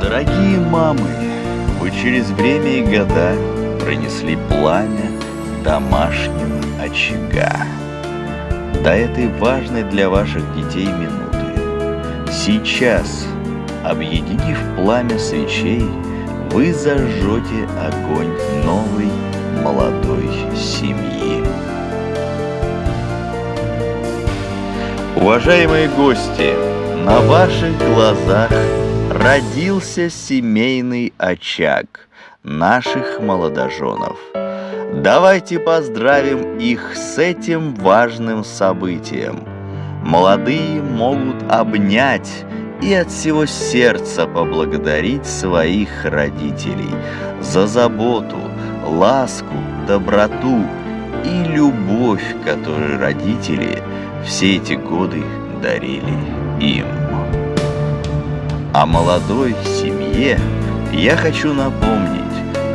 Дорогие мамы, вы через время и года пронесли пламя домашнего очага. До этой важной для ваших детей минуты. Сейчас, объединив пламя свечей, вы зажжете огонь новой молодой семьи. Уважаемые гости, на ваших глазах родился семейный очаг наших молодоженов. Давайте поздравим их с этим важным событием. Молодые могут обнять и от всего сердца поблагодарить своих родителей за заботу, ласку, доброту и любовь, которую родители все эти годы дарили им. А молодой семье я хочу напомнить,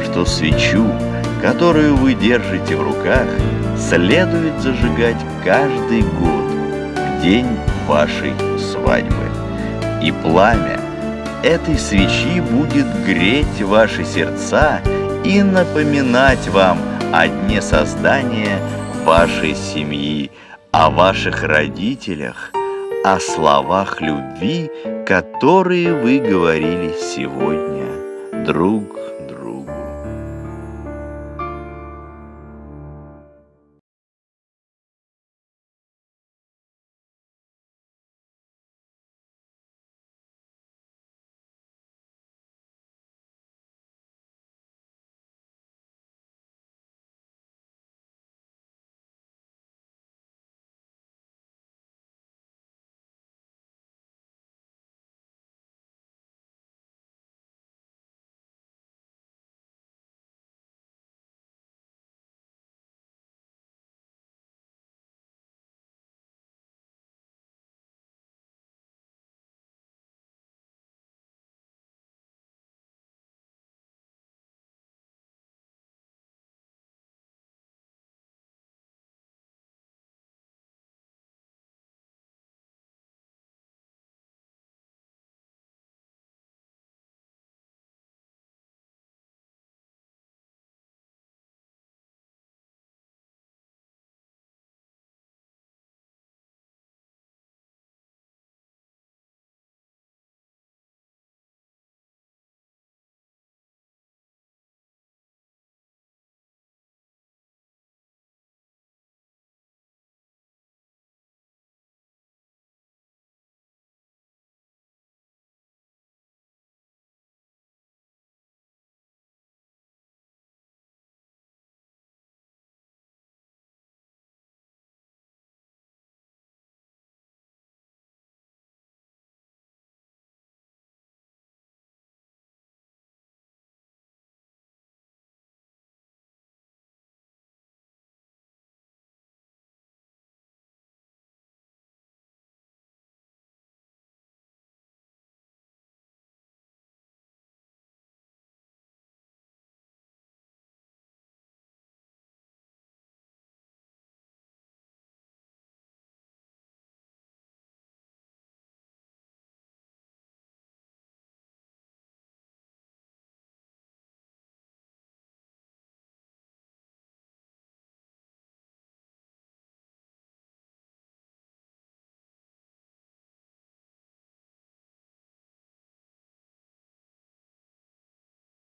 что свечу, которую вы держите в руках, следует зажигать каждый год в день вашей свадьбы. И пламя этой свечи будет греть ваши сердца и напоминать вам о дне создания вашей семьи, о ваших родителях, о словах любви, которые вы говорили сегодня. Друг